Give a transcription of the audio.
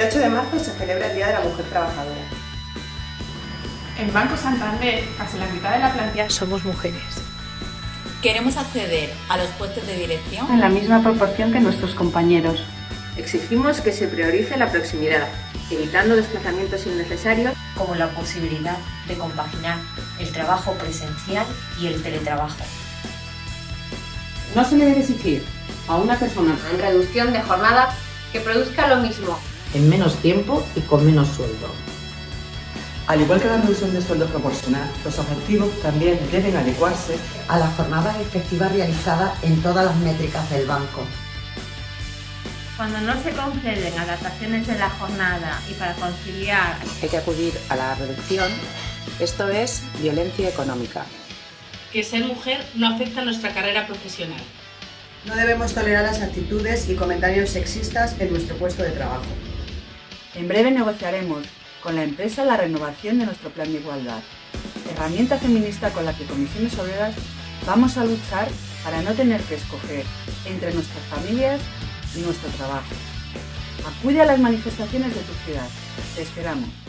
8 de marzo se celebra el Día de la Mujer Trabajadora. En Banco Santander, casi la mitad de la plantilla somos mujeres. Queremos acceder a los puestos de dirección en la misma proporción que nuestros compañeros. Exigimos que se priorice la proximidad, evitando desplazamientos innecesarios como la posibilidad de compaginar el trabajo presencial y el teletrabajo. No se le debe exigir a una persona en reducción de jornada que produzca lo mismo en menos tiempo y con menos sueldo. Al igual que la reducción de sueldo proporcional, los objetivos también deben adecuarse a las jornadas efectivas realizadas en todas las métricas del banco. Cuando no se conceden adaptaciones en la jornada y para conciliar... Hay que acudir a la reducción. Esto es violencia económica. Que ser mujer no afecta a nuestra carrera profesional. No debemos tolerar las actitudes y comentarios sexistas en nuestro puesto de trabajo. En breve negociaremos con la empresa la renovación de nuestro plan de igualdad, herramienta feminista con la que Comisiones Obreras vamos a luchar para no tener que escoger entre nuestras familias y nuestro trabajo. Acude a las manifestaciones de tu ciudad. Te esperamos.